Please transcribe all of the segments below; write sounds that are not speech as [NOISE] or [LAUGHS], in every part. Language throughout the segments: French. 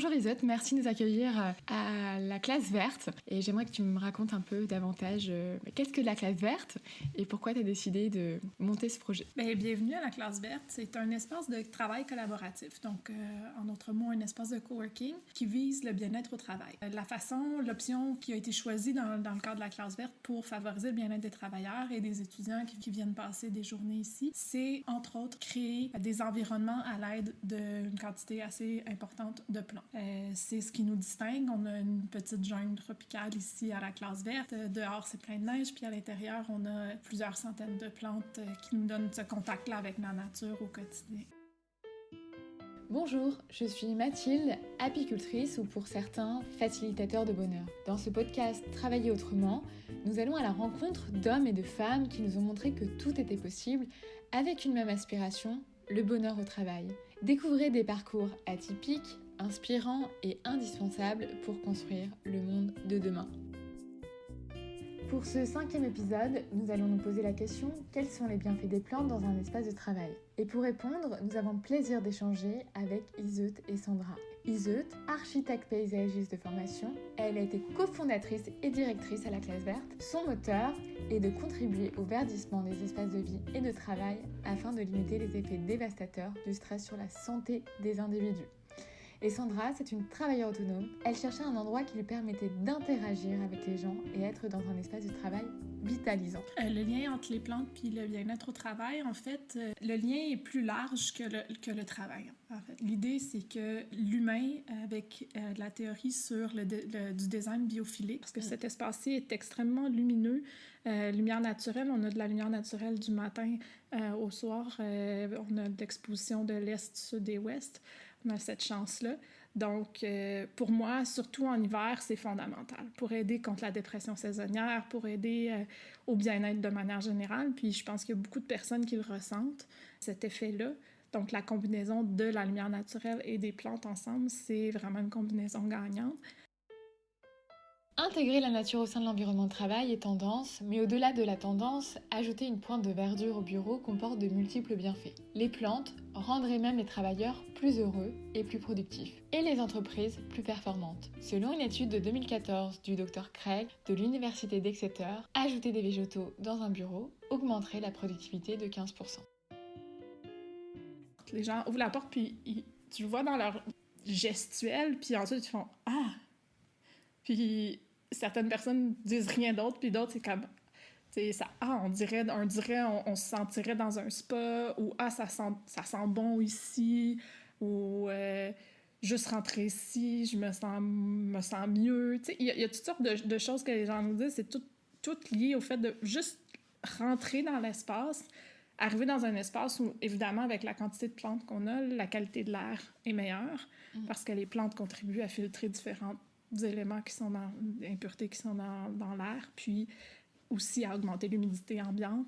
Bonjour Isotte, merci de nous accueillir euh, à la classe verte. Et j'aimerais que tu me racontes un peu davantage euh, qu'est-ce que la classe verte et pourquoi tu as décidé de monter ce projet? Bien, bienvenue à la classe verte. C'est un espace de travail collaboratif, donc euh, en d'autres mots, un espace de coworking qui vise le bien-être au travail. La façon, l'option qui a été choisie dans, dans, le cadre de la classe verte pour favoriser le bien-être des travailleurs et des étudiants qui, qui viennent passer des journées ici, c'est entre autres créer des environnements à l'aide d'une quantité assez importante de plantes. Euh, c'est ce qui nous distingue. On a une petite jungle tropicale ici à la classe verte. Euh, dehors, c'est plein de neige, puis à l'intérieur, on a plusieurs centaines de plantes euh, qui nous donnent ce contact-là avec la nature au quotidien. Bonjour, je suis Mathilde, apicultrice ou pour certains, facilitateur de bonheur. Dans ce podcast Travailler autrement, nous allons à la rencontre d'hommes et de femmes qui nous ont montré que tout était possible avec une même aspiration, le bonheur au travail. Découvrez des parcours atypiques, inspirants et indispensables pour construire le monde de demain. Pour ce cinquième épisode, nous allons nous poser la question quels sont les bienfaits des plantes dans un espace de travail? Et pour répondre, nous avons le plaisir d'échanger avec Iseut et Sandra. Iseut, architecte paysagiste de formation, elle a été cofondatrice et directrice à la classe verte. Son moteur est de contribuer au verdissement des espaces de vie et de travail afin de limiter les effets dévastateurs du stress sur la santé des individus. Et Sandra, c'est une travailleuse autonome. Elle cherchait un endroit qui lui permettait d'interagir avec les gens et être dans un espace de travail vitalisant. Euh, le lien entre les plantes puis le bien-être au travail, en fait, euh, le lien est plus large que le, travail. En fait. L'idée, c'est que l'humain, avec euh, la théorie sur le, du design biophilique, parce que cet espace-ci est extrêmement lumineux, lumière naturelle, on a de la lumière naturelle du matin au soir, on a d'exposition de l'est, sud et ouest on cette chance-là. Donc, euh, pour moi, surtout en hiver, c'est fondamental pour aider contre la dépression saisonnière, pour aider euh, au bien-être de manière générale. Puis, je pense qu'il y a beaucoup de personnes qui le ressentent, cet effet-là. Donc, la combinaison de la lumière naturelle et des plantes ensemble, c'est vraiment une combinaison gagnante. Intégrer la nature au sein de l'environnement de travail est tendance, mais au-delà de la tendance, ajouter une pointe de verdure au bureau comporte de multiples bienfaits. Les plantes rendraient même les travailleurs plus heureux et plus productifs, et les entreprises plus performantes. Selon une étude de 2014 du Dr Craig de l'Université d'Exeter, ajouter des végétaux dans un bureau augmenterait la productivité de 15%. Les gens ouvrent la porte, puis tu vois dans leur gestuelle, puis ensuite ils font Ah! Puis certaines personnes disent rien d'autre, puis d'autres, c'est comme. Ça, ah, on dirait, on, dirait on, se sentirait dans un spa, ou ah, ça sent, ça sent bon ici, ou euh, juste rentrer ici, je me sens, me sens mieux. Il y, a toutes sortes de, de, choses que les gens nous disent, c'est tout, tout lié au fait de juste rentrer dans l'espace, arriver dans un espace où, évidemment, avec la quantité de plantes qu'on a, la qualité de l'air est meilleure, mm. parce que les plantes contribuent à filtrer différentes éléments qui sont dans qui sont dans, dans l'air, puis aussi à augmenter l'humidité ambiante.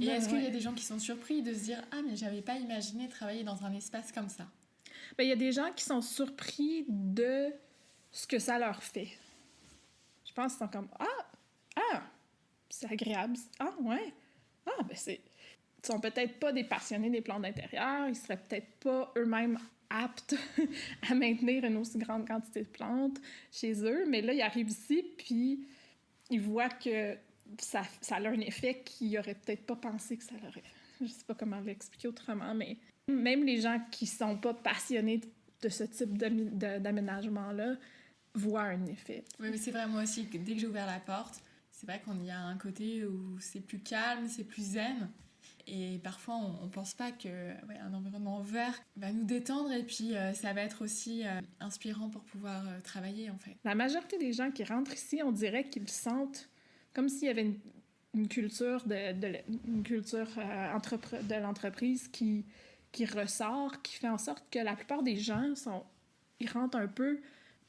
Et est-ce qu'il y a des gens qui sont surpris de se dire ah mais j'avais pas imaginé travailler dans un espace comme ça ben, il y a des gens qui sont surpris de ce que ça leur fait. Je pense qu'ils sont comme ah! Ah! C'est agréable. Ah ouais. Ah ben c'est ils sont peut-être pas des passionnés des plantes d'intérieur, ils seraient peut-être pas eux-mêmes aptes [LAUGHS] à maintenir une aussi grande quantité de plantes chez eux. Mais là, ils arrivent ici, puis ils voient que ça, ça a un effet qu'ils n'auraient peut-être pas pensé que ça aurait. Je sais pas comment l'expliquer autrement, mais même les gens qui sont pas passionnés de ce type d'aménagement-là voient un effet. Oui, mais c'est vrai, moi aussi, dès que j'ai ouvert la porte, c'est vrai qu'on y a un côté où c'est plus calme, c'est plus zen. Et parfois, on ne pense pas qu'un un environnement vert va nous détendre et puis euh, ça va être aussi euh, inspirant pour pouvoir euh, travailler en fait. La majorité des gens qui rentrent ici, on dirait qu'ils sentent comme s'il y avait une, culture de, l'entreprise qui, qui ressort, qui fait en sorte que la plupart des gens sont, ils rentrent un peu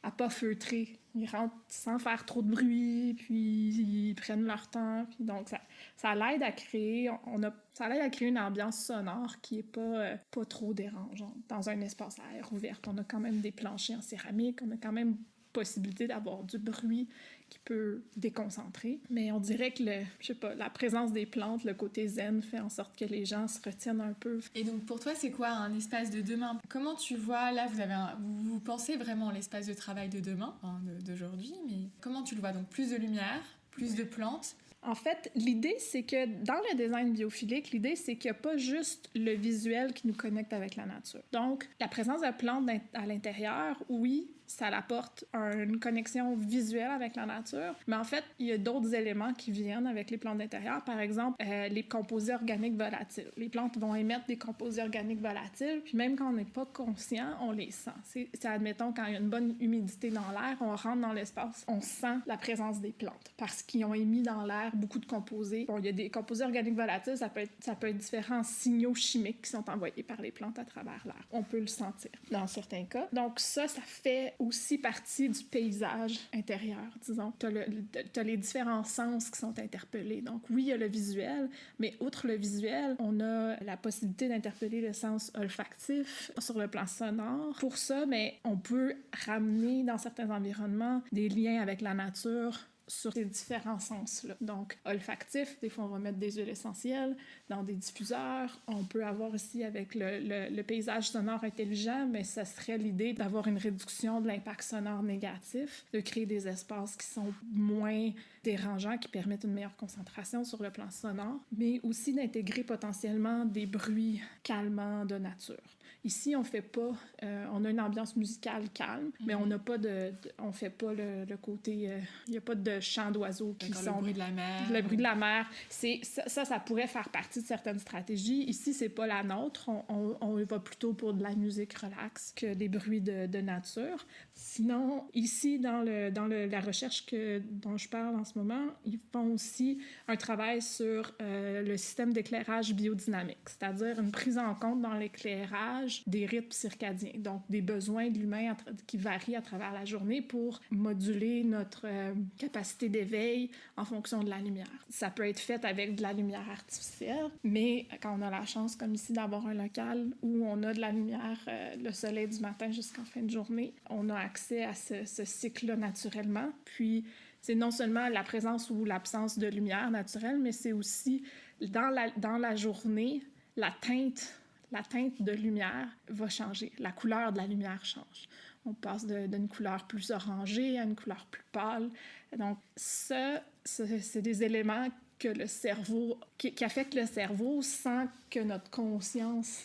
à pas feutrer. Ils rentrent sans faire trop de bruit, puis ils prennent leur temps. Puis donc, ça, ça l'aide à créer, on a, ça l'aide à créer une ambiance sonore qui est pas, euh, pas trop dérangeante dans un espace à air ouvert. On a quand même des planchers en céramique, on a quand même possibilité d'avoir du bruit qui peut déconcentrer. Mais on dirait que le, je sais pas, la présence des plantes, le côté zen, fait en sorte que les gens se retiennent un peu. Et donc pour toi, c'est quoi un espace de demain? Comment tu vois, là, vous, avez un, vous, pensez vraiment l'espace de travail de demain, hein, d'aujourd'hui, mais comment tu le vois? Donc plus de lumière, plus de plantes? En fait, l'idée, c'est que dans le design biophilique, l'idée, c'est qu'il n'y a pas juste le visuel qui nous connecte avec la nature. Donc, la présence de plantes à l'intérieur, oui, ça apporte une connexion visuelle avec la nature. Mais en fait, il y a d'autres éléments qui viennent avec les plantes d'intérieur. Par exemple, euh, les composés organiques volatiles. Les plantes vont émettre des composés organiques volatiles, puis même quand on n'est pas conscient, on les sent. C'est, admettons, quand il y a une bonne humidité dans l'air, on rentre dans l'espace, on sent la présence des plantes parce qu'ils ont émis dans l'air beaucoup de composés. Bon, il y a des composés organiques volatiles, ça peut être, ça peut être différents signaux chimiques qui sont envoyés par les plantes à travers l'air. On peut le sentir dans certains cas. Donc ça, ça fait aussi partie du paysage intérieur, disons. Tu as, les différents sens qui sont interpellés. Donc oui, il y a le visuel, mais outre le visuel, on a la possibilité d'interpeller le sens olfactif sur le plan sonore. Pour ça, mais on peut ramener dans certains environnements des liens avec la nature sur ces différents sens-là. Donc, olfactif, des fois on va mettre des huiles essentielles dans des diffuseurs. On peut avoir aussi avec le, le, paysage sonore intelligent, mais ça serait l'idée d'avoir une réduction de l'impact sonore négatif, de créer des espaces qui sont moins dérangeants, qui permettent une meilleure concentration sur le plan sonore, mais aussi d'intégrer potentiellement des bruits calmants de nature. Ici, on fait pas, euh, on a une ambiance musicale calme, mais on n'a pas de, on fait pas le, le côté, euh, il n'y a pas de chants d'oiseaux qui sont. Le bruit de la mer. Le bruit de la mer. C'est, ça, ça, pourrait faire partie de certaines stratégies. Ici, c'est pas la nôtre. On, on, on, va plutôt pour de la musique relax que des bruits de, de nature. Sinon, ici, dans, le, dans le, la recherche que, dont je parle en ce moment, ils font aussi un travail sur euh, le système d'éclairage biodynamique, c'est-à-dire une prise en compte dans l'éclairage des rythmes circadiens, donc des besoins de l'humain qui varient à travers la journée pour moduler notre euh, capacité d'éveil en fonction de la lumière. Ça peut être fait avec de la lumière artificielle, mais quand on a la chance, comme ici, d'avoir un local où on a de la lumière, euh, le soleil du matin jusqu'en fin de journée, on a accès à ce, cycle-là naturellement. Puis, c'est non seulement la présence ou l'absence de lumière naturelle, mais c'est aussi dans la, dans la journée, la teinte, la teinte de lumière va changer. La couleur de la lumière change. On passe d'une couleur plus orangée à une couleur plus pâle. Donc, ça, c'est des éléments que le cerveau, qui, qui affectent le cerveau sans que notre conscience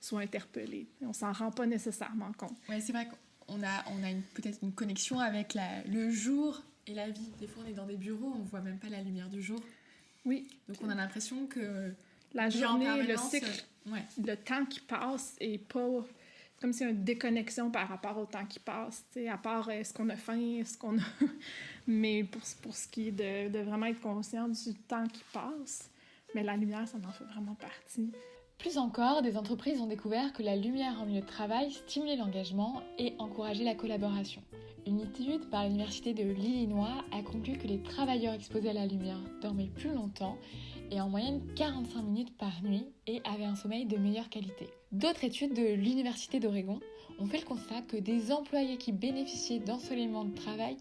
soit interpellée. On s'en rend pas nécessairement compte. Oui, c'est vrai on a, on a peut-être une connexion avec la, le jour et la vie. Des fois, on est dans des bureaux, on voit même pas la lumière du jour. Oui. Donc, on a l'impression que la journée, le cycle, le temps qui passe est pas comme si une déconnexion par rapport au temps qui passe, à part est-ce qu'on a faim, est-ce qu'on a... [LAUGHS] mais pour, pour ce qui est de, de vraiment être conscient du temps qui passe, mais la lumière, ça en fait vraiment partie. Plus encore, des entreprises ont découvert que la lumière en milieu de travail stimulait l'engagement et encourageait la collaboration. Une étude par l'Université de l'Illinois a conclu que les travailleurs exposés à la lumière dormaient plus longtemps et en moyenne 45 minutes par nuit et avaient un sommeil de meilleure qualité. D'autres études de l'Université d'Oregon ont fait le constat que des employés qui bénéficiaient d'ensoleillement de travail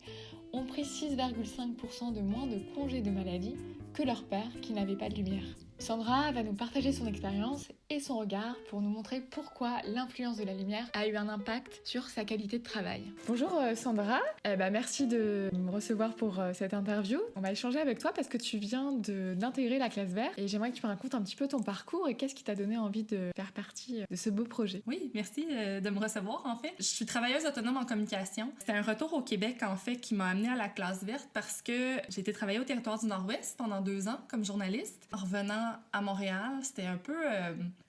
ont pris 6,5% de moins de congés de maladie que leurs pères qui n'avaient pas de lumière. Sandra va nous partager son expérience et son regard pour nous montrer pourquoi l'influence de la lumière a eu un impact sur sa qualité de travail. Bonjour euh, Sandra, eh ben, merci de me recevoir pour euh, cette interview. On va échanger avec toi parce que tu viens d'intégrer la classe verte et j'aimerais que tu me racontes un petit peu ton parcours et qu'est-ce qui t'a donné envie de faire partie euh, de ce beau projet. Oui, merci de me recevoir en fait. Je suis travailleuse autonome en communication. C'était un retour au Québec en fait qui m'a amenée à la classe verte parce que j'ai été travailler au territoire du Nord-Ouest pendant deux ans comme journaliste. En revenant à Montréal, c'était un peu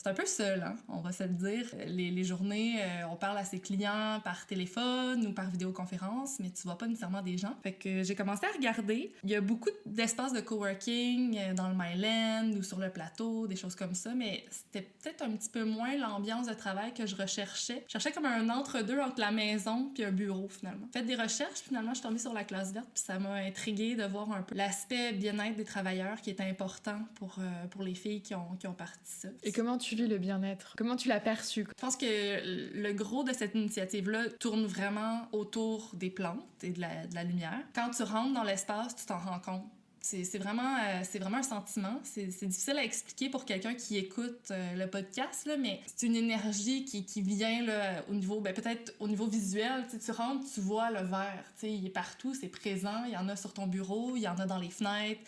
c'est un peu seul, hein, on va se le dire. Les, journées, euh, on parle à ses clients par téléphone ou par vidéoconférence, mais tu vois pas nécessairement des gens. Fait que j'ai commencé à regarder. Il y a beaucoup d'espaces de coworking euh, dans le Myland ou sur le plateau, des choses comme ça, mais c'était peut-être un petit peu moins l'ambiance de travail que je recherchais. Je cherchais comme un entre-deux entre la maison puis un bureau, finalement. Fait des recherches, finalement, je suis tombée sur la classe verte, puis ça m'a intriguée de voir un peu l'aspect bien-être des travailleurs qui est important pour, euh, pour les filles qui ont, qui ont parti ça. Et comment tu le bien-être? Comment tu l'as perçu? Je pense que le gros de cette initiative-là tourne vraiment autour des plantes et de la, lumière. Quand tu rentres dans l'espace, tu t'en rends compte. C'est vraiment, euh, vraiment un sentiment. C'est difficile à expliquer pour quelqu'un qui écoute euh, le podcast, là, mais c'est une énergie qui, qui vient là, au niveau, ben, peut-être au niveau visuel. Tu rentres, tu vois le verre. Il est partout, c'est présent. Il y en a sur ton bureau, il y en a dans les fenêtres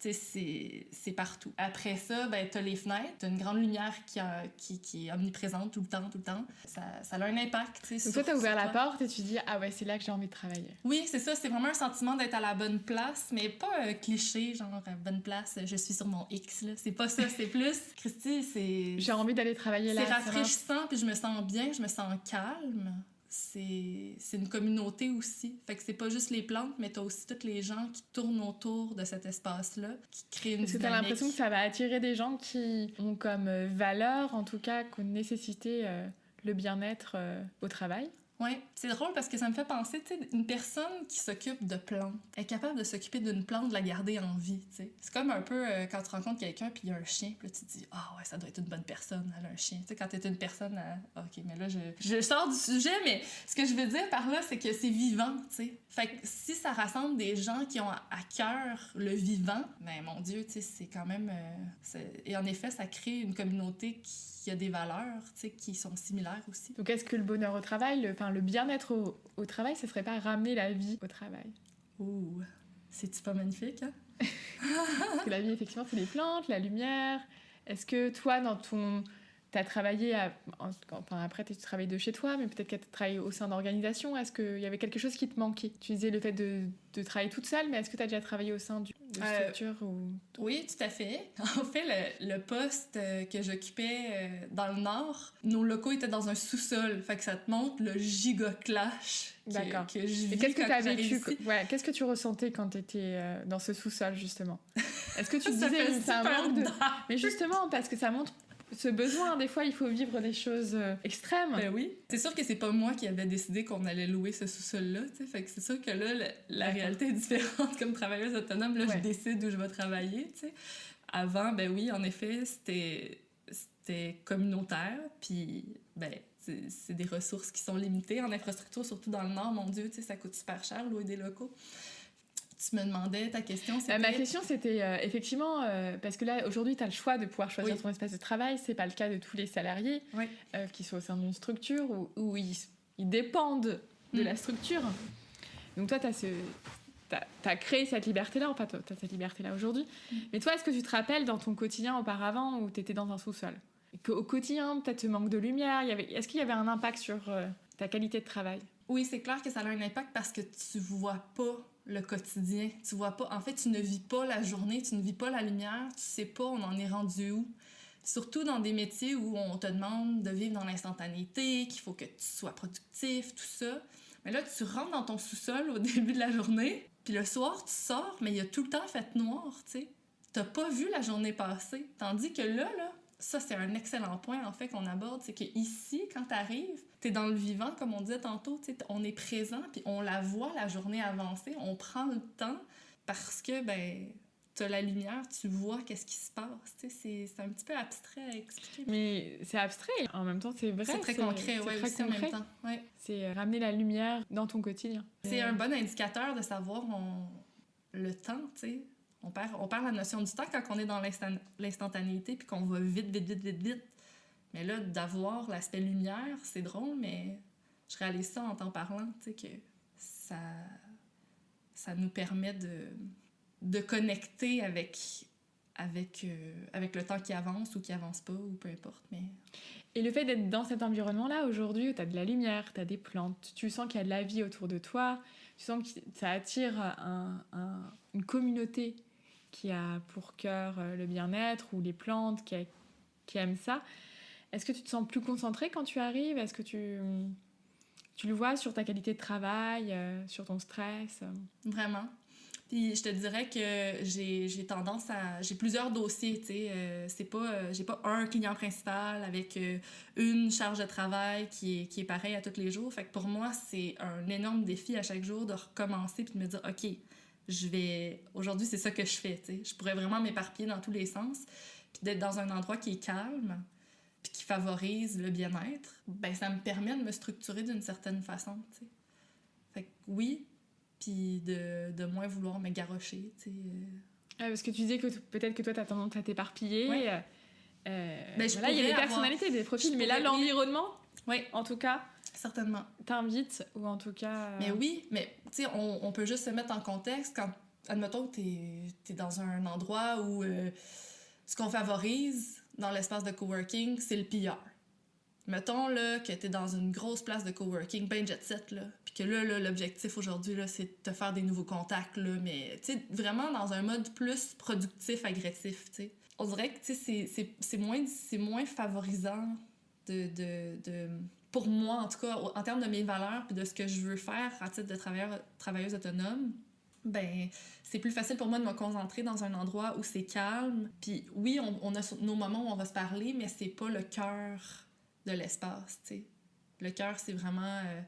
c'est partout. Après ça, ben, tu as les fenêtres, tu une grande lumière qui, a, qui, qui, est omniprésente tout le temps, tout le temps. Ça, ça a un impact. Donc toi, tu as ouvert la porte et tu dis Ah ouais, c'est là que j'ai envie de travailler. Oui, c'est ça. C'est vraiment un sentiment d'être à la bonne place, mais pas un cliché, genre bonne place, je suis sur mon X. C'est pas ça, c'est plus. [LAUGHS] Christy, c'est. J'ai envie d'aller travailler là. C'est rafraîchissant, puis je me sens bien, je me sens calme c'est une communauté aussi. Fait que c'est pas juste les plantes, mais t'as aussi tous les gens qui tournent autour de cet espace-là, qui créent une Est-ce que t'as l'impression que ça va attirer des gens qui ont comme euh, valeur, en tout cas, comme nécessité, euh, le bien-être euh, au travail? Oui, c'est drôle parce que ça me fait penser, tu sais, une personne qui s'occupe de plantes est capable de s'occuper d'une plante, de la garder en vie, tu sais. C'est comme un peu euh, quand tu rencontres quelqu'un puis il y a un chien, puis là tu te dis, ah ouais, ça doit être une bonne personne, elle a un chien. Tu sais, quand t'es une personne, à... ok, mais là je, je sors du sujet, mais ce que je veux dire par là, c'est que c'est vivant, tu sais. Fait que si ça rassemble des gens qui ont à cœur le vivant, ben mon Dieu, tu sais, c'est quand même. Euh, et en effet, ça crée une communauté qui qui a des valeurs qui sont similaires aussi. Donc est-ce que le bonheur au travail, le, enfin, le bien-être au, au, travail, ce serait pas ramener la vie au travail? Ouh, c'est-tu pas magnifique hein? [LAUGHS] Parce que la vie, effectivement, c'est les plantes, la lumière. Est-ce que toi, dans ton tu as travaillé, à, enfin, après tu travailles de chez toi, mais peut-être que tu as travaillé au sein d'organisations. Est-ce qu'il y avait quelque chose qui te manquait? Tu disais le fait de, de travailler toute seule, mais est-ce que tu as déjà travaillé au sein d'une euh, structure ou... Oui, tout à fait. [LAUGHS] En fait, le, le poste euh, que j'occupais euh, dans le Nord, nos locaux étaient dans un sous-sol. Fait que ça te montre le giga clash D'accord. que, je vis qu'est-ce que tu as vécu ouais, Qu'est-ce que tu ressentais quand tu étais dans ce sous-sol, justement? [LAUGHS] Est-ce que tu te disais, c'est un manque de... Mais justement, parce que ça montre ce besoin. Des fois, il faut vivre des choses euh, extrêmes. Ben oui. C'est sûr que c'est pas moi qui avais décidé qu'on allait louer ce sous-sol-là. Fait que c'est sûr que là, la, réalité est différente. [LAUGHS] Comme travailleuse autonome, là, je décide où je vais travailler. sais. Avant, ben oui, en effet, c'était c'était communautaire. Puis, ben, c'est des ressources qui sont limitées en infrastructure, surtout dans le Nord. Mon Dieu, ça coûte super cher louer des locaux tu me demandais ta question. Euh, ma question, c'était euh, effectivement, euh, parce que là, aujourd'hui, tu as le choix de pouvoir choisir ton espace de travail. C'est pas le cas de tous les salariés qui sont au sein d'une structure où, ils, dépendent de la mm. structure. Donc, toi, tu as, créé cette liberté-là, enfin, tu as cette liberté-là aujourd'hui. Mm. Mais toi, est-ce que tu te rappelles dans ton quotidien auparavant où tu étais dans un sous-sol? Au quotidien, peut-être ce manque de lumière, est-ce qu'il y avait un impact sur ta qualité de travail? Oui, c'est clair que ça a un impact parce que tu vois pas le quotidien. Tu vois pas, en fait, tu ne vis pas la journée, tu ne vis pas la lumière, tu sais pas on en est rendu où. Surtout dans des métiers où on te demande de vivre dans l'instantanéité, qu'il faut que tu sois productif, tout ça. Mais là, tu rentres dans ton sous-sol au [LAUGHS] début de la journée, puis le soir, tu sors, mais il y a tout le temps fait noir, tu sais. T'as pas vu la journée passer. Tandis que là, là, ça, c'est un excellent point, en fait, qu'on aborde, c'est que ici, quand tu arrives, tu dans le vivant, comme on disait tantôt, on est présent, puis on la voit, la journée avancer, on prend le temps parce que, ben, tu as la lumière, tu vois qu'est-ce qui se passe. C'est un petit peu abstrait à expliquer. Mais c'est abstrait, en même temps, c'est vrai. C'est très concret, oui, aussi en même temps. Ouais. C'est euh, ramener la lumière dans ton quotidien. C'est un bon indicateur de savoir on... le temps, tu sais. On perd, on perd la notion du temps quand on est dans l'instantanéité puis qu'on va vite, vite, vite, vite. Mais là, d'avoir l'aspect lumière, c'est drôle, mais je réalise ça en t'en parlant, tu sais, que ça, ça nous permet de, de connecter avec, avec, euh, avec le temps qui avance ou qui avance pas, ou peu importe. Mais... Et le fait d'être dans cet environnement-là, aujourd'hui, où tu as de la lumière, tu as des plantes, tu sens qu'il y a de la vie autour de toi, tu sens que ça attire un, une communauté qui a pour cœur euh, le bien-être ou les plantes, qui, qui aiment ça. Est-ce que tu te sens plus concentré quand tu arrives? Est-ce que tu, le vois sur ta qualité de travail, euh, sur ton stress? Vraiment. Puis je te dirais que j'ai tendance à... J'ai plusieurs dossiers, tu sais. Euh, c'est pas... j'ai pas un client principal avec une charge de travail qui est, qui est pareil à tous les jours. Fait que pour moi, c'est un énorme défi à chaque jour de recommencer puis de me dire, OK, je vais. Aujourd'hui, c'est ça que je fais. sais. Je pourrais vraiment m'éparpiller dans tous les sens. puis d'être dans un endroit qui est calme, puis qui favorise le bien-être, ben ça me permet de me structurer d'une certaine façon, tu sais. Fait que oui, puis de, de moins vouloir me garrocher, tu sais. Ah, parce que tu disais que peut-être que toi, tu as tendance à t'éparpiller. Ouais. Euh, euh, Ben, voilà, il y a des avoir- personnalités, des profils, je mais là, l'environnement, Oui, en tout cas, certainement. t'invite, ou en tout cas... euh, Mais oui, mais tu sais, on, on peut juste se mettre en contexte quand, admettons que t'es es dans un endroit où euh, ce qu'on favorise dans l'espace de coworking, c'est le pilleur. Mettons là, que t'es dans une grosse place de coworking, ben jet set, là, puis que là, là, l'objectif aujourd'hui, là, c'est de te faire des nouveaux contacts, là, mais tu sais, vraiment dans un mode plus productif, agressif, tu sais. On dirait que tu sais, c'est- moins, moins favorisant de, de, de, pour moi, en tout cas, en termes de mes valeurs puis de ce que je veux faire à titre de travailleuse autonome, ben, c'est plus facile pour moi de me concentrer dans un endroit où c'est calme. Puis oui, on, a nos moments où on va se parler, mais c'est pas le cœur de l'espace, tu sais. Le cœur, c'est vraiment euh,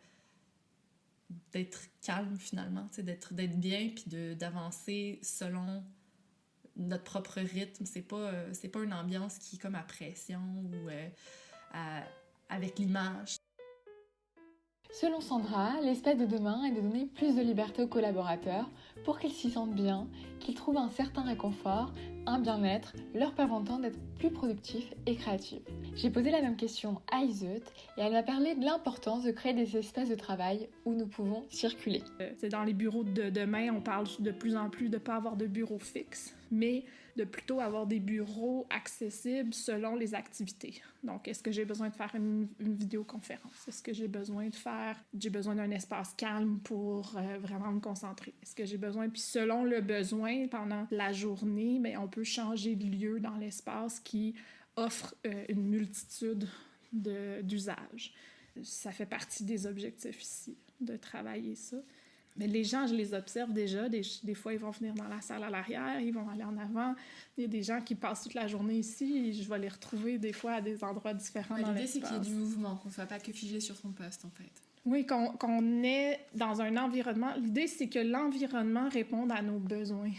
d'être calme, finalement, tu sais, d'être bien puis d'avancer selon notre propre rythme. C'est pas, euh, c'est pas une ambiance qui est comme à pression ou euh, à- avec l'image. Selon Sandra, l'espace de demain est de donner plus de liberté aux collaborateurs pour qu'ils s'y sentent bien, qu'ils trouvent un certain réconfort, un bien-être, leur permettant d'être plus productifs et créatifs. J'ai posé la même question à Iseut et elle m'a parlé de l'importance de créer des espaces de travail où nous pouvons circuler. Euh, c'est dans les bureaux de demain, on parle de plus en plus de pas avoir de bureau fixe, mais de plutôt avoir des bureaux accessibles selon les activités. Donc, est-ce que j'ai besoin de faire une, vidéoconférence? Est-ce que j'ai besoin de faire, j'ai besoin d'un espace calme pour euh, vraiment me concentrer? Est-ce que j'ai besoin, puis selon le besoin, pendant la journée, mais on peut changer de lieu dans l'espace qui offre euh, une multitude de- d'usages. Ça fait partie des objectifs ici, de travailler ça. Mais les gens, je les observe déjà. Des, des fois, ils vont venir dans la salle à l'arrière, ils vont aller en avant. Il y a des gens qui passent toute la journée ici et je vais les retrouver des fois à des endroits différents dans L'idée, c'est qu'il y ait du mouvement, qu'on soit pas que figé sur son poste, en fait. Oui, qu'on qu'on est dans un environnement. L'idée, c'est que l'environnement réponde à nos besoins,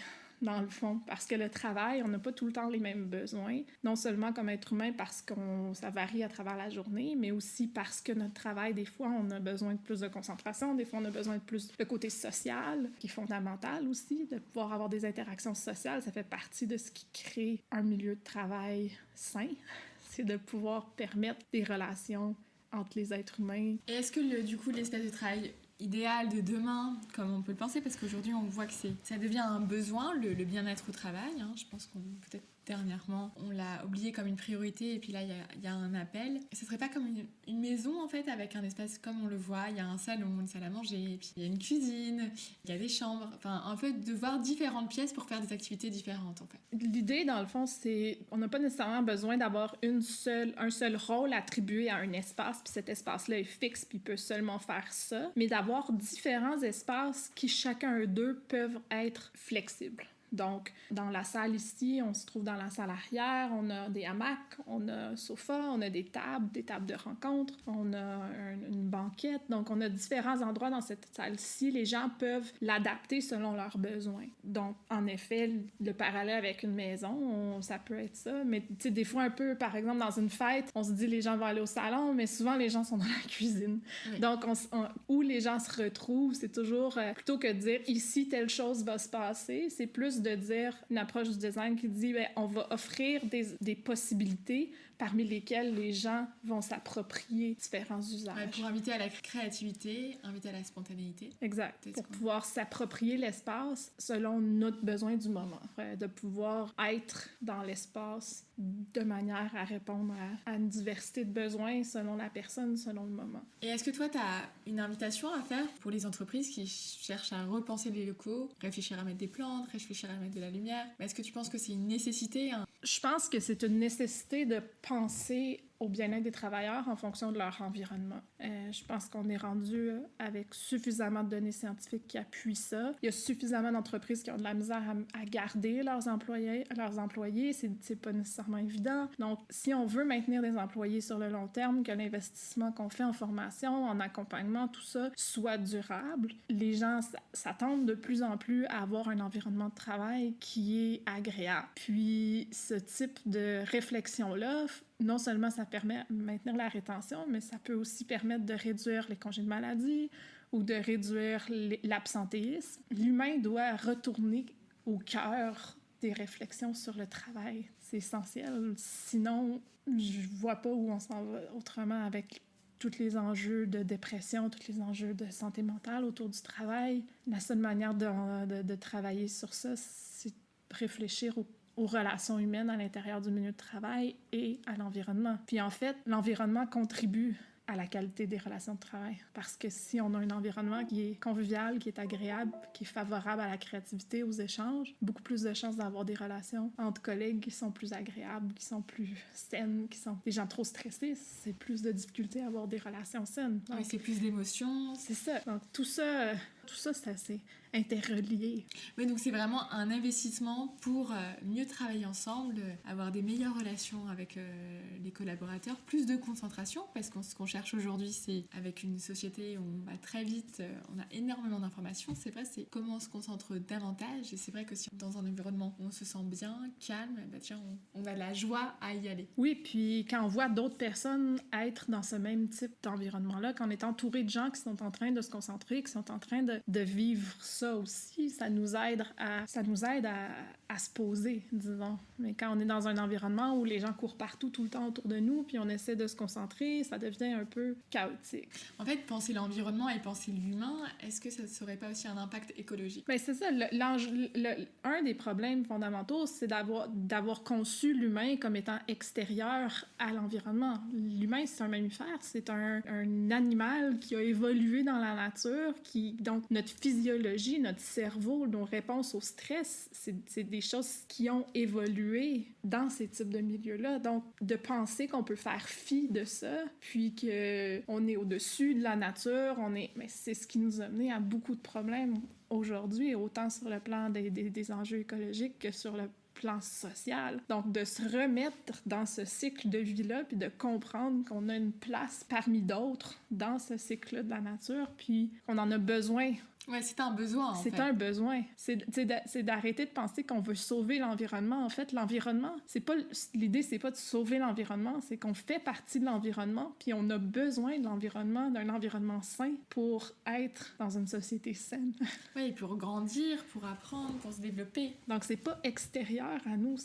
dans le fond. Parce que le travail, on n'a pas tout le temps les mêmes besoins. Non seulement comme être humain, parce que ça varie à travers la journée, mais aussi parce que notre travail, des fois, on a besoin de plus de concentration, des fois, on a besoin de plus de côté social, qui est fondamental aussi, de pouvoir avoir des interactions sociales. Ça fait partie de ce qui crée un milieu de travail sain. [LAUGHS] C'est de pouvoir permettre des relations entre les êtres humains est-ce que, le- du coup, l'espace de travail idéal de demain, comme on peut le penser, parce qu'aujourd'hui, on voit que ça devient un besoin, le, le bien-être au travail. hein. Je pense qu'on, peut-être dernièrement, on l'a oublié comme une priorité, et puis là, il y a, un appel. Ce serait pas comme une, maison, en fait, avec un espace comme on le voit. Il y a un salon, une salle à manger, puis il y a une cuisine, il y a des chambres. Enfin, un peu de voir différentes pièces pour faire des activités différentes, en fait. L'idée, dans le fond, c'est on n'a pas nécessairement besoin d'avoir un seul rôle attribué à un espace, puis cet espace-là est fixe, puis peut seulement faire ça, mais d'avoir différents espaces qui, chacun d'eux, peuvent être flexibles. Donc, dans la salle ici, on se trouve dans la salle arrière, on a des hamacs, on a un sofa, on a des tables, des tables de rencontre, on a un- une banquette. Donc, on a différents endroits dans cette salle-ci. Les gens peuvent l'adapter selon leurs besoins. Donc, en effet, le parallèle avec une maison, on- ça peut être ça. Mais, tu sais, des fois, un peu, par exemple, dans une fête, on se dit les gens vont aller au salon, mais souvent, les gens sont dans la [LAUGHS] cuisine. Oui. Donc, on s- on- où les gens se retrouvent, c'est toujours, euh, plutôt que de dire ici, telle chose va se passer, c'est plus de dire une approche du design qui dit, ben, on va offrir des, des possibilités parmi lesquelles les gens vont s'approprier différents usages. Ouais, pour inviter à la créativité, inviter à la spontanéité. Exact. Pour pouvoir s'approprier l'espace selon notre besoin du moment. Euh, De pouvoir être dans l'espace de manière à répondre à, à une diversité de besoins selon la personne, selon le moment. Et est-ce que toi, tu as une invitation à faire pour les entreprises qui cherchent à repenser les locaux, réfléchir à mettre des plantes, réfléchir à mettre de la lumière? Est-ce que tu penses que c'est une nécessité Je pense que c'est une nécessité de penser au bien-être des travailleurs en fonction de leur environnement. Euh, je pense qu'on est rendu avec suffisamment de données scientifiques qui appuient ça. Il y a suffisamment d'entreprises qui ont de la misère à, à garder leurs employés. Leurs employés, c'est pas nécessairement évident. Donc, si on veut maintenir des employés sur le long terme, que l'investissement qu'on fait en formation, en accompagnement, tout ça soit durable, les gens s'attendent de plus en plus à avoir un environnement de travail qui est agréable. Puis, ce type de réflexion-là non seulement ça permet de maintenir la rétention, mais ça peut aussi permettre de réduire les congés de maladie ou de réduire l'absentéisme. L'humain doit retourner au cœur des réflexions sur le travail. C'est essentiel. Sinon, je vois pas où on s'en va autrement avec tous les enjeux de dépression, tous les enjeux de santé mentale autour du travail. La seule manière de, de, travailler sur ça, c'est réfléchir au aux relations humaines à l'intérieur du milieu de travail et à l'environnement. Puis en fait, l'environnement contribue à la qualité des relations de travail. Parce que si on a un environnement qui est convivial, qui est agréable, qui est favorable à la créativité, aux échanges, beaucoup plus de chances d'avoir des relations entre collègues qui sont plus agréables, qui sont plus saines, qui sont... Les gens trop stressés, c'est plus de difficulté à avoir des relations saines. Oui, c'est plus d'émotions. C'est ça. Donc tout ça, tout ça, c'est assez interreliés. Oui, donc c'est vraiment un investissement pour euh, mieux travailler ensemble, euh, avoir des meilleures relations avec euh, les collaborateurs, plus de concentration, parce que ce qu'on cherche aujourd'hui, c'est avec une société où on va très vite, on a énormément d'informations, c'est vrai, c'est comment on se concentre davantage, et c'est vrai que si dans un environnement où on se sent bien, calme, bah tiens, on, on a la joie à y aller. Oui, puis quand on voit d'autres personnes être dans ce même type d'environnement-là, quand on est entouré de gens qui sont en train de se concentrer, qui sont en train de, de vivre ça, aussi, ça nous aide à, ça nous aide à, à, se poser, disons. Mais quand on est dans un environnement où les gens courent partout tout le temps autour de nous, puis on essaie de se concentrer, ça devient un peu chaotique. En fait, penser l'environnement et penser l'humain, est-ce que ça ne serait pas aussi un impact écologique? Mais ben, c'est ça. Le, un des problèmes fondamentaux, c'est d'avoir, d'avoir conçu l'humain comme étant extérieur à l'environnement. L'humain, c'est un mammifère, c'est un, un animal qui a évolué dans la nature, qui, donc notre physiologie notre cerveau, nos réponses au stress, c'est des choses qui ont évolué dans ces types de milieux-là. Donc, de penser qu'on peut faire fi de ça, puis qu'on est au-dessus de la nature, on est... C'est ce qui nous a mené à beaucoup de problèmes aujourd'hui, autant sur le plan des, des, des enjeux écologiques que sur le plan social. Donc, de se remettre dans ce cycle de vie-là, puis de comprendre qu'on a une place parmi d'autres dans ce cycle de la nature, puis qu'on en a besoin Ouais, c'est un besoin. C'est un besoin. C'est d'arrêter de penser qu'on veut sauver l'environnement. En fait, l'environnement, c'est pas l'idée, c'est pas de sauver l'environnement, c'est qu'on fait partie de l'environnement, puis on a besoin de l'environnement, d'un environnement sain pour être dans une société saine. Oui, pour grandir, pour apprendre, pour se développer. Donc c'est pas extérieur à nous,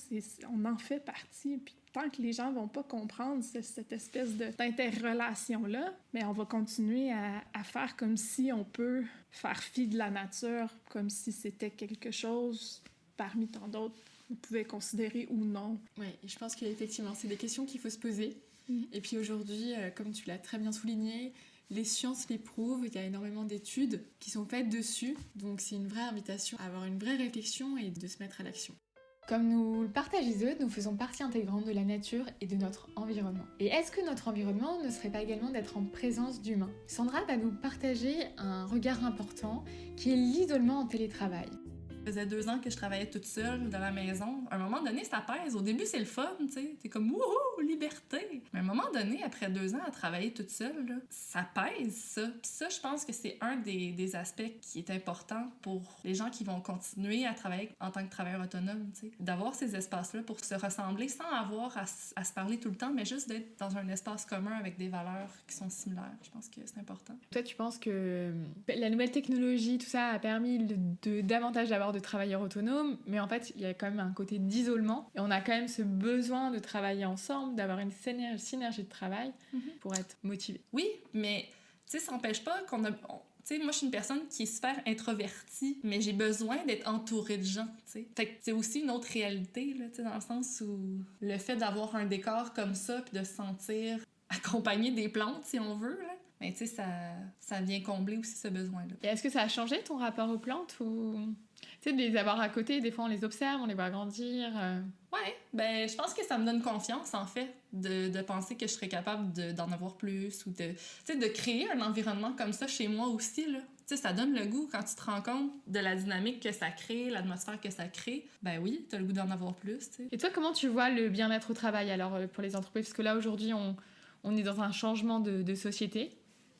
on en fait partie. Puis tant que les gens vont pas comprendre cette espèce d'interrelation-là, mais on va continuer à, à, faire comme si on peut faire fi de la nature, comme si c'était quelque chose parmi tant d'autres qu'on pouvait considérer ou non. Oui, je pense qu'effectivement, c'est des questions qu'il faut se poser. Mm. Et puis aujourd'hui, euh, comme tu l'as très bien souligné, les sciences les prouvent, il y a énormément d'études qui sont faites dessus, donc c'est une vraie invitation à avoir une vraie réflexion et de se mettre à l'action. Comme nous le partagent les autres, nous faisons partie intégrante de la nature et de notre environnement. Et est-ce que notre environnement ne serait pas également d'être en présence d'humains? Sandra va nous partager un regard important qui est l'isolement en télétravail. Ça faisait deux ans que je travaillais toute seule dans la maison. À un moment donné, ça pèse. Au début, c'est le fun, tu sais. T'es comme, wouhou, liberté. Mais à un moment donné, après deux ans à travailler toute seule, ça pèse, ça. Puis ça, je pense que c'est un des, aspects qui est important pour les gens qui vont continuer à travailler en tant que travailleur autonome, tu sais. D'avoir ces espaces-là pour se ressembler sans avoir à, se parler tout le temps, mais juste d'être dans un espace commun avec des valeurs qui sont similaires. Je pense que c'est important. Toi, tu penses que la nouvelle technologie, tout ça, a permis de, davantage d'avoir de travailleurs autonomes, mais en fait, il y a quand même un côté d'isolement. Et on a quand même ce besoin de travailler ensemble, d'avoir une synergie de travail mm -hmm. pour être motivé. Oui, mais tu sais, ça n'empêche pas qu'on a. Tu sais, moi, je suis une personne qui est super introvertie, mais j'ai besoin d'être entourée de gens, tu sais. Fait que c'est aussi une autre réalité, là, tu sais, dans le sens où le fait d'avoir un décor comme ça, puis de se sentir [LAUGHS] accompagné des plantes, si on veut, là, mais tu sais, ça, ça vient combler aussi ce besoin-là. Est-ce que ça a changé ton rapport aux plantes ou? Tu sais de les avoir à côté des fois on les observe on les voit grandir euh, Ouais, ben je pense que ça me donne confiance en fait de, de penser que je serais capable de- d'en avoir plus ou de tu de créer un environnement comme ça chez moi aussi là. Tu sais ça donne le goût quand tu te rends compte de la dynamique que ça crée, l'atmosphère que ça crée. Ben oui, t'as le goût d'en avoir plus, tu. Et toi, comment tu vois le bien-être au travail alors euh, pour les entreprises? Parce que là, aujourd'hui, on, on est dans un changement de, de société.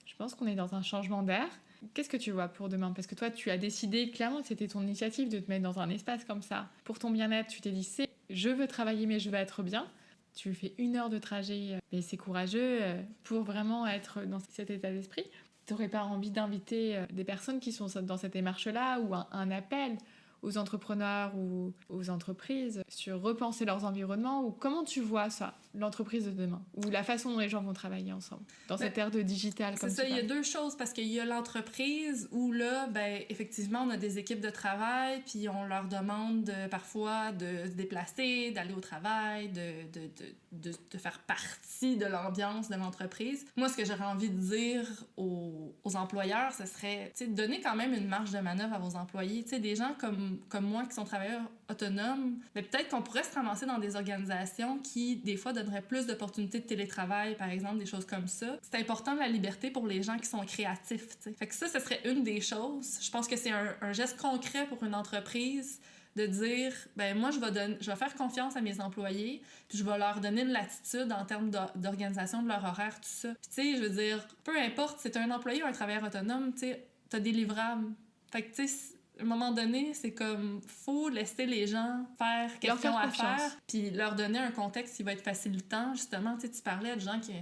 Je pense qu'on est dans un changement d'air. Qu'est-ce que tu vois pour demain? Parce que toi, tu as décidé clairement, c'était ton initiative de te mettre dans un espace comme ça. Pour ton bien-être, tu t'es dit, c'est, je veux travailler, mais je veux être bien. Tu fais une heure de trajet, euh, et c'est courageux euh, pour vraiment être dans cet état d'esprit. Tu n'aurais pas envie d'inviter euh, des personnes qui sont dans cette démarche-là ou un, un appel aux entrepreneurs ou aux entreprises sur repenser leurs environnements ou comment tu vois ça, l'entreprise de demain ou la façon dont les gens vont travailler ensemble dans Ben, cette ère de digital C'est ça, il y a deux choses parce qu'il y a l'entreprise où là, ben, effectivement, on a des équipes de travail, puis on leur demande parfois de se déplacer, d'aller au travail, de, de, de, de, de faire partie de l'ambiance de l'entreprise. Moi, ce que j'aurais envie de dire aux, aux employeurs, ce serait, sais, donner quand même une marge de manœuvre à vos employés. Sais, des gens comme, comme moi qui sont travailleurs autonomes, mais peut-être qu'on pourrait se ramasser dans des organisations qui, des fois, donneraient plus d'opportunités de télétravail, par exemple, des choses comme ça. C'est important la liberté pour les gens qui sont créatifs, tu sais. Fait que ça, ce serait une des choses. Je pense que c'est un, geste concret pour une entreprise de dire ben moi je vais faire confiance à mes employés puis je vais leur donner une latitude en termes d'or- d'organisation de leur horaire tout ça puis tu sais je veux dire peu importe t'es un employé ou un travailleur autonome tu sais t'as des livrables fait que tu sais à un moment donné, c'est comme faut laisser les gens faire Leur question faire à confiance. faire, puis leur donner un contexte qui va être facilitant. Justement, tu tu parlais de gens qui,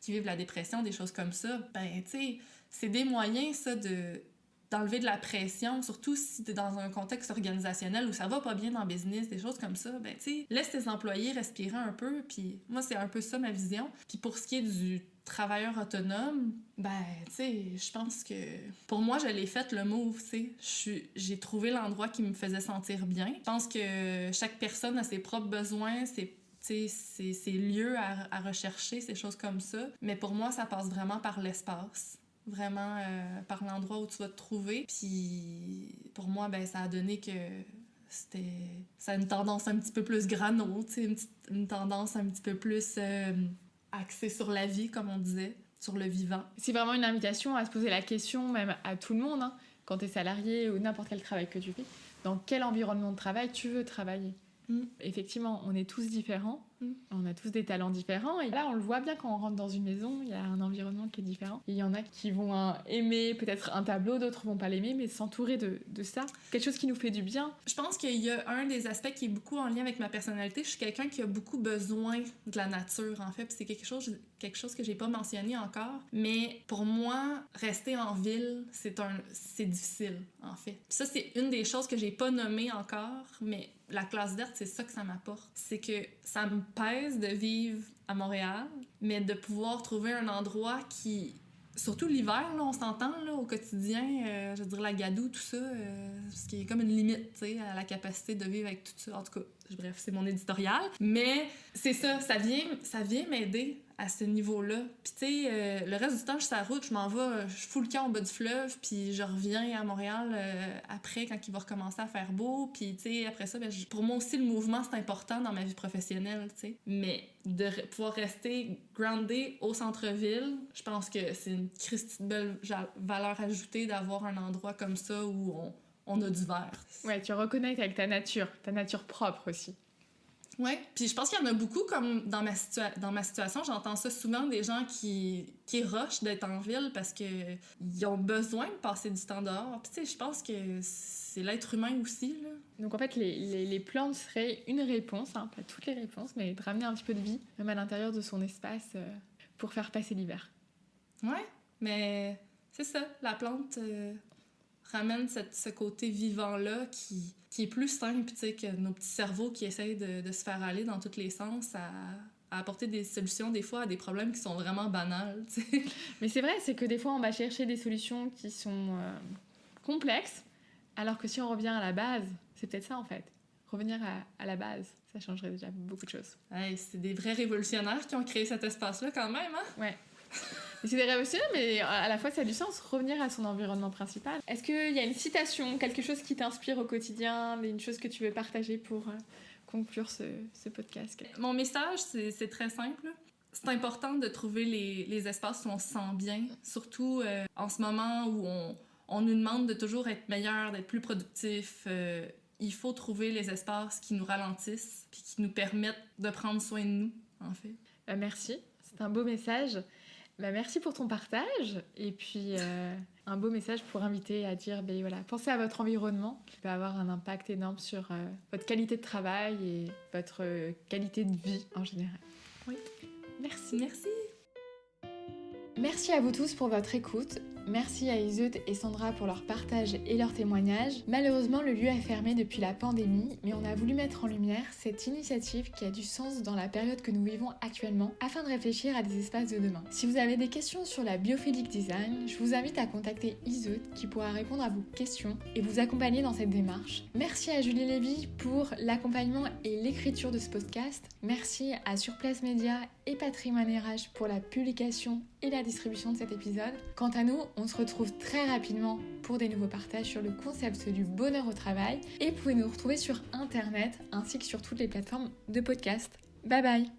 qui vivent la dépression, des choses comme ça. Ben, tu sais, c'est des moyens, ça, de d'enlever de la pression, surtout si tu es dans un contexte organisationnel où ça va pas bien dans le business, des choses comme ça, ben tu sais, laisse tes employés respirer un peu, puis moi c'est un peu ça ma vision. Puis pour ce qui est du travailleur autonome, ben tu sais, je pense que pour moi je l'ai fait le move, tu sais, j'ai trouvé l'endroit qui me faisait sentir bien. Je pense que chaque personne a ses propres besoins, ses lieux à, à rechercher, ces choses comme ça. Mais pour moi, ça passe vraiment par l'espace vraiment euh, par l'endroit où tu vas te trouver. Puis pour moi, ben, ça a donné que c'était ça a une tendance un petit peu plus grano, une, une tendance un petit peu plus euh, axée sur la vie, comme on disait, sur le vivant. C'est vraiment une invitation à se poser la question, même à tout le monde, hein, quand tu es salarié ou n'importe quel travail que tu fais, dans quel environnement de travail tu veux travailler? Mm. Effectivement, on est tous différents, Mm. on a tous des talents différents, et là on le voit bien quand on rentre dans une maison, il y a un environnement qui est différent. Il y en a qui vont hein, aimer peut-être un tableau, d'autres vont pas l'aimer, mais s'entourer de, de ça, quelque chose qui nous fait du bien. Je pense qu'il y a un des aspects qui est beaucoup en lien avec ma personnalité. Je suis quelqu'un qui a beaucoup besoin de la nature, en fait. C'est quelque chose, quelque chose que j'ai pas mentionné encore. Mais pour moi, rester en ville, c'est un, c'est difficile, en fait. Puis ça, c'est une des choses que j'ai pas nommées encore, mais la classe verte, c'est ça que ça m'apporte. C'est que ça me pèse de vivre à Montréal, mais de pouvoir trouver un endroit qui Surtout l'hiver, là, on s'entend là, au quotidien, euh, je veux dire la gadoue, tout ça, euh, ce qui est comme une limite à la capacité de vivre avec tout ça. En tout cas, bref, c'est mon éditorial. Mais c'est ça, ça vient, ça vient m'aider à ce niveau-là. Puis tu sais, euh, le reste du temps, je suis sur la route, je m'en vais, euh, je fous le camp au bas du fleuve, puis je reviens à Montréal euh, après quand il va recommencer à faire beau. Puis tu sais, après ça, ben, pour moi aussi, le mouvement, c'est important dans ma vie professionnelle, tu sais. Mais de pouvoir rester groundé au centre-ville, je pense que c'est une belle valeur ajoutée d'avoir un endroit comme ça où on, on a du vert. Ouais, tu reconnectes avec ta nature, ta nature propre aussi. Ouais, puis je pense qu'il y en a beaucoup comme dans ma, situa- dans ma situation, j'entends ça souvent des gens qui, qui rushent d'être en ville parce que ils ont besoin de passer du temps dehors. Puis tu sais, je pense que c'est l'être humain aussi là. Donc en fait, les, les, les plantes seraient une réponse, hein, pas toutes les réponses, mais de ramener un petit peu de vie, même à l'intérieur de son espace, euh, pour faire passer l'hiver. Ouais, mais c'est ça, la plante euh, ramène cette- ce côté vivant-là qui, qui est plus simple, que nos petits cerveaux qui essayent de, de se faire aller dans tous les sens à, à apporter des solutions des fois à des problèmes qui sont vraiment banals. [LAUGHS] Mais c'est vrai, c'est que des fois, on va chercher des solutions qui sont euh, complexes, alors que si on revient à la base, c'est peut-être ça en fait. Revenir à, à la base, ça changerait déjà beaucoup de choses. Hey, c'est des vrais révolutionnaires qui ont créé cet espace-là quand même, hein? Ouais. [LAUGHS] c'est révolutionnaire, mais à la fois ça a du sens, revenir à son environnement principal. Est-ce qu'il y a une citation, quelque chose qui t'inspire au quotidien, une chose que tu veux partager pour euh, conclure ce, ce podcast? Mon message, c'est très simple. C'est important de trouver les, les, espaces où on se sent bien, surtout euh, en ce moment où on, on, nous demande de toujours être meilleur, d'être plus productif. Euh, il faut trouver les espaces qui nous ralentissent puis qui nous permettent de prendre soin de nous, en fait. merci, c'est un beau message. Bah, merci pour ton partage et puis euh, un beau message pour inviter à dire ben voilà, pensez à votre environnement qui peut avoir un impact énorme sur euh, votre qualité de travail et votre euh, qualité de vie en général. Oui. Merci. Merci. Merci à vous tous pour votre écoute. Merci à Iseut et Sandra pour leur partage et leur témoignage. Malheureusement, le lieu a fermé depuis la pandémie, mais on a voulu mettre en lumière cette initiative qui a du sens dans la période que nous vivons actuellement afin de réfléchir à des espaces de demain. Si vous avez des questions sur la biophilic design, je vous invite à contacter Iseut qui pourra répondre à vos questions et vous accompagner dans cette démarche. Merci à Julie Lévy pour l'accompagnement et l'écriture de ce podcast. Merci à Surplace Média et Patrimoine RH pour la publication et la distribution de cet épisode. Quant à nous, on se retrouve très rapidement pour des nouveaux partages sur le concept du bonheur au travail et vous pouvez nous retrouver sur internet ainsi que sur toutes les plateformes de podcast. Bye bye